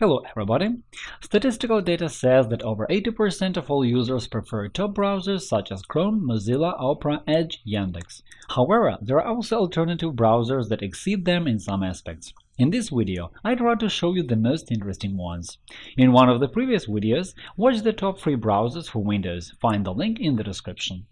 Hello everybody! Statistical data says that over 80% of all users prefer top browsers such as Chrome, Mozilla, Opera, Edge, Yandex. However, there are also alternative browsers that exceed them in some aspects. In this video, I try to show you the most interesting ones. In one of the previous videos, watch the top 3 browsers for Windows, find the link in the description.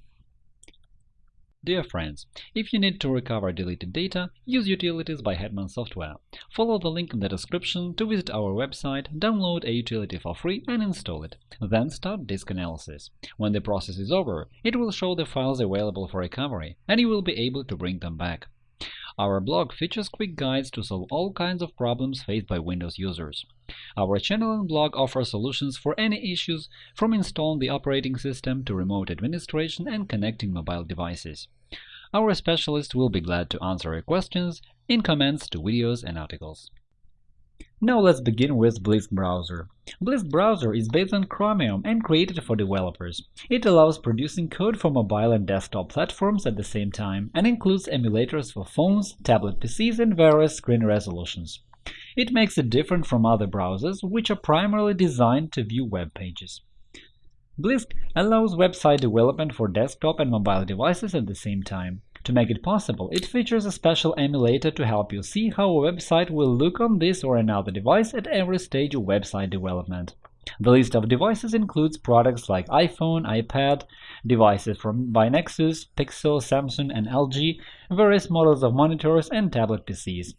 Dear friends, if you need to recover deleted data, use Utilities by Hetman Software. Follow the link in the description to visit our website, download a utility for free and install it. Then start disk analysis. When the process is over, it will show the files available for recovery, and you will be able to bring them back. Our blog features quick guides to solve all kinds of problems faced by Windows users. Our channel and blog offer solutions for any issues, from installing the operating system to remote administration and connecting mobile devices. Our specialists will be glad to answer your questions in comments to videos and articles. Now let's begin with Blisk Browser. Blisk Browser is based on Chromium and created for developers. It allows producing code for mobile and desktop platforms at the same time and includes emulators for phones, tablet PCs, and various screen resolutions. It makes it different from other browsers, which are primarily designed to view web pages. Blisk allows website development for desktop and mobile devices at the same time. To make it possible, it features a special emulator to help you see how a website will look on this or another device at every stage of website development. The list of devices includes products like iPhone, iPad, devices from by Nexus, Pixel, Samsung, and LG, various models of monitors, and tablet PCs.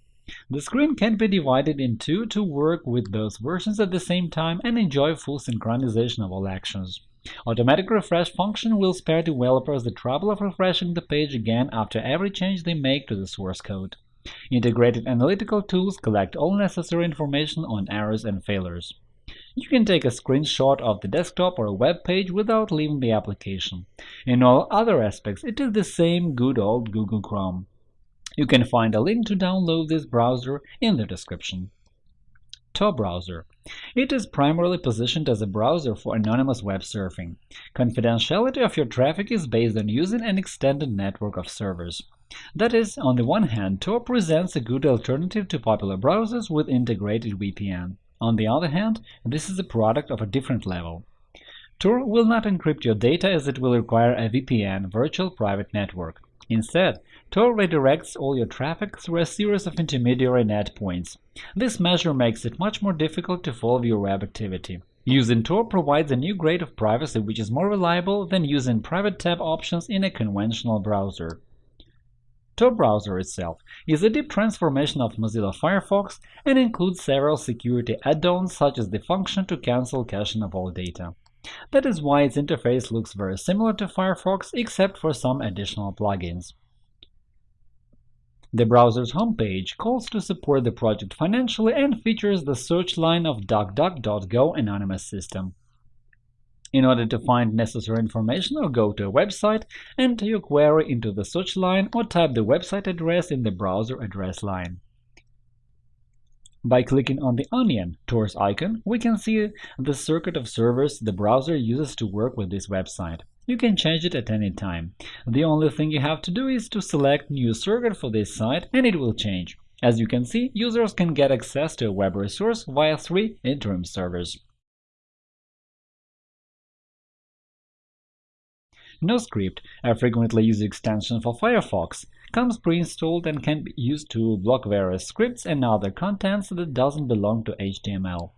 The screen can be divided in two to work with both versions at the same time and enjoy full synchronization of all actions. Automatic refresh function will spare developers the trouble of refreshing the page again after every change they make to the source code. Integrated analytical tools collect all necessary information on errors and failures. You can take a screenshot of the desktop or a web page without leaving the application. In all other aspects, it is the same good old Google Chrome. You can find a link to download this browser in the description. Tor browser. It is primarily positioned as a browser for anonymous web surfing. Confidentiality of your traffic is based on using an extended network of servers. That is, on the one hand, Tor presents a good alternative to popular browsers with integrated VPN. On the other hand, this is a product of a different level. Tor will not encrypt your data as it will require a VPN virtual private network. Instead, Tor redirects all your traffic through a series of intermediary net points. This measure makes it much more difficult to follow your web activity. Using Tor provides a new grade of privacy which is more reliable than using private tab options in a conventional browser. Tor browser itself is a deep transformation of Mozilla Firefox and includes several security add-ons such as the function to cancel caching of all data. That is why its interface looks very similar to Firefox except for some additional plugins. The browser's homepage calls to support the project financially and features the search line of DuckDuckGo anonymous system. In order to find necessary information or go to a website, enter your query into the search line or type the website address in the browser address line. By clicking on the Onion Tor's icon, we can see the circuit of servers the browser uses to work with this website. You can change it at any time. The only thing you have to do is to select New circuit for this site, and it will change. As you can see, users can get access to a web resource via three interim servers. NoScript, a frequently used extension for Firefox, comes pre-installed and can be used to block various scripts and other contents that doesn't belong to HTML.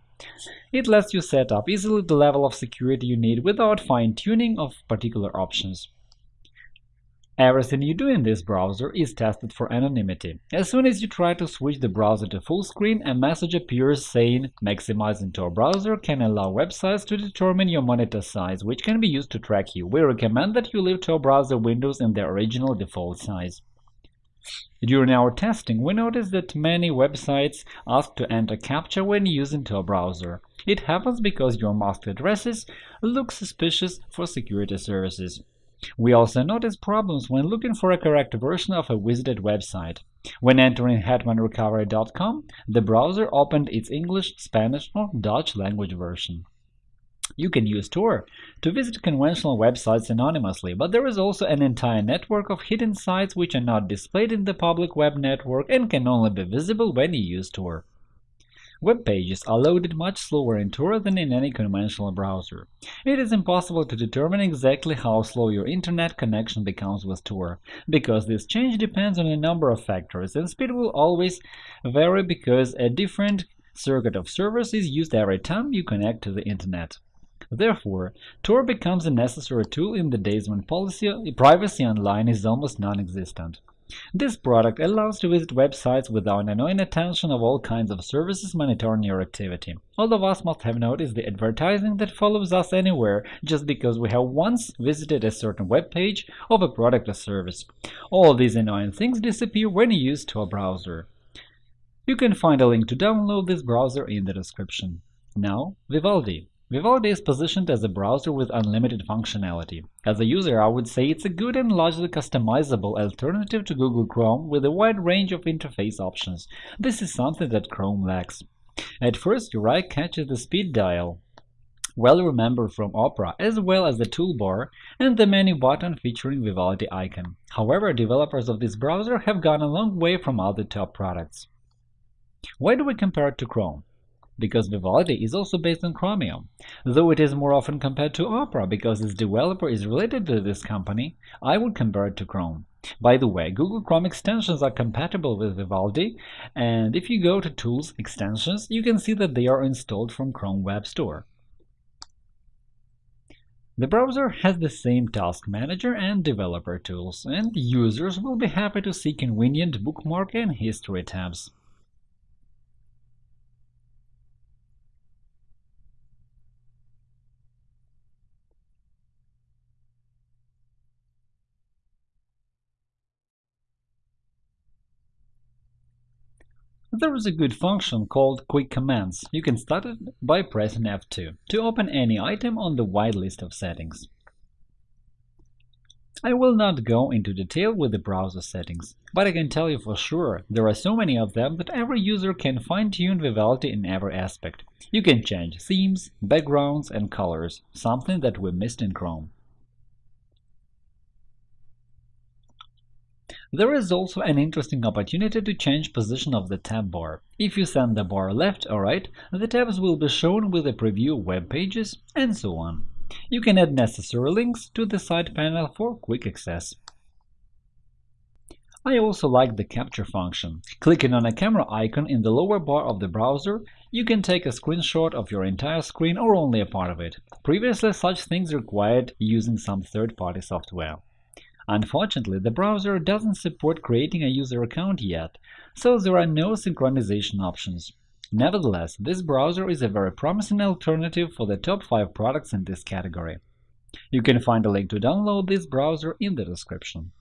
It lets you set up easily the level of security you need without fine-tuning of particular options. Everything you do in this browser is tested for anonymity. As soon as you try to switch the browser to full screen, a message appears saying maximizing Tor browser can allow websites to determine your monitor size, which can be used to track you. We recommend that you leave Tor browser windows in their original default size. During our testing, we noticed that many websites ask to enter CAPTCHA when using Tor browser. It happens because your masked addresses look suspicious for security services. We also noticed problems when looking for a correct version of a visited website. When entering hetmanrecovery.com, the browser opened its English, Spanish, or Dutch language version. You can use Tor to visit conventional websites anonymously, but there is also an entire network of hidden sites which are not displayed in the public web network and can only be visible when you use Tor. Web pages are loaded much slower in Tor than in any conventional browser. It is impossible to determine exactly how slow your internet connection becomes with Tor, because this change depends on a number of factors, and speed will always vary because a different circuit of servers is used every time you connect to the internet. Therefore, Tor becomes a necessary tool in the days when policy, privacy online is almost non-existent. This product allows to visit websites without annoying attention of all kinds of services monitoring your activity. All of us must have noticed the advertising that follows us anywhere just because we have once visited a certain web page of a product or service. All these annoying things disappear when you use Tor browser. You can find a link to download this browser in the description. Now, Vivaldi. Vivaldi is positioned as a browser with unlimited functionality. As a user, I would say it's a good and largely customizable alternative to Google Chrome with a wide range of interface options. This is something that Chrome lacks. At first, your eye catches the speed dial, well remembered from Opera, as well as the toolbar and the menu button featuring Vivaldi icon. However, developers of this browser have gone a long way from other top products. Why do we compare it to Chrome? Because Vivaldi is also based on Chromium. Though it is more often compared to Opera because its developer is related to this company, I would compare it to Chrome. By the way, Google Chrome extensions are compatible with Vivaldi, and if you go to Tools – Extensions, you can see that they are installed from Chrome Web Store. The browser has the same Task Manager and Developer tools, and users will be happy to see convenient bookmark and history tabs. There is a good function called Quick Commands. You can start it by pressing F2 to open any item on the wide list of settings. I will not go into detail with the browser settings, but I can tell you for sure there are so many of them that every user can fine-tune Vivaldi in every aspect. You can change themes, backgrounds, and colors, something that we missed in Chrome. There is also an interesting opportunity to change position of the tab bar. If you send the bar left or right, the tabs will be shown with a preview web pages, and so on. You can add necessary links to the side panel for quick access. I also like the capture function. Clicking on a camera icon in the lower bar of the browser, you can take a screenshot of your entire screen or only a part of it. Previously, such things required using some third-party software. Unfortunately, the browser doesn't support creating a user account yet, so there are no synchronization options. Nevertheless, this browser is a very promising alternative for the top 5 products in this category. You can find a link to download this browser in the description.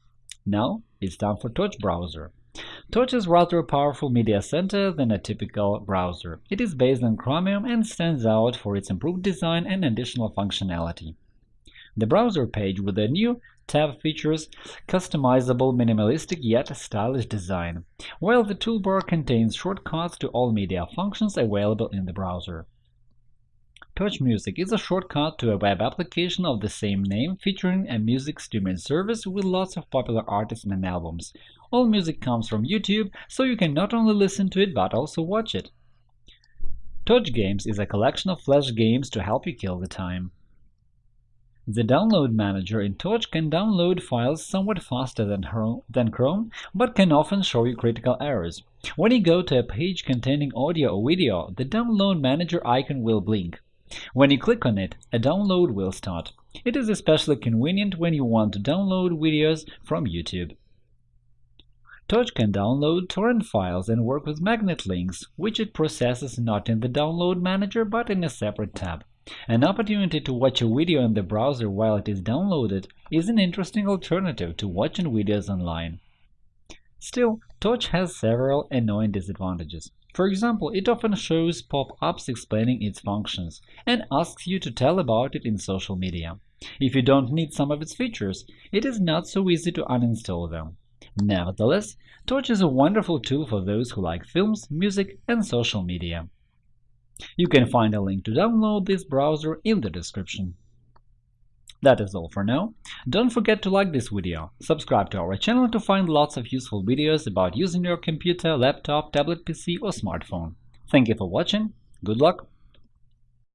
Now it's time for Torch browser. Torch is rather a powerful media center than a typical browser. It is based on Chromium and stands out for its improved design and additional functionality. The browser page with a new tab features customizable, minimalistic yet stylish design, while the toolbar contains shortcuts to all media functions available in the browser. Torch Music is a shortcut to a web application of the same name featuring a music streaming service with lots of popular artists and albums. All music comes from YouTube, so you can not only listen to it but also watch it. Torch Games is a collection of flash games to help you kill the time. The Download Manager in Torch can download files somewhat faster than Chrome, but can often show you critical errors. When you go to a page containing audio or video, the Download Manager icon will blink. When you click on it, a download will start. It is especially convenient when you want to download videos from YouTube. Torch can download torrent files and work with magnet links, which it processes not in the Download Manager but in a separate tab. An opportunity to watch a video in the browser while it is downloaded is an interesting alternative to watching videos online. Still, Torch has several annoying disadvantages. For example, it often shows pop-ups explaining its functions and asks you to tell about it in social media. If you don't need some of its features, it is not so easy to uninstall them. Nevertheless, Torch is a wonderful tool for those who like films, music, and social media. You can find a link to download this browser in the description. That is all for now. Don't forget to like this video, subscribe to our channel to find lots of useful videos about using your computer, laptop, tablet PC or smartphone. Thank you for watching. Good luck!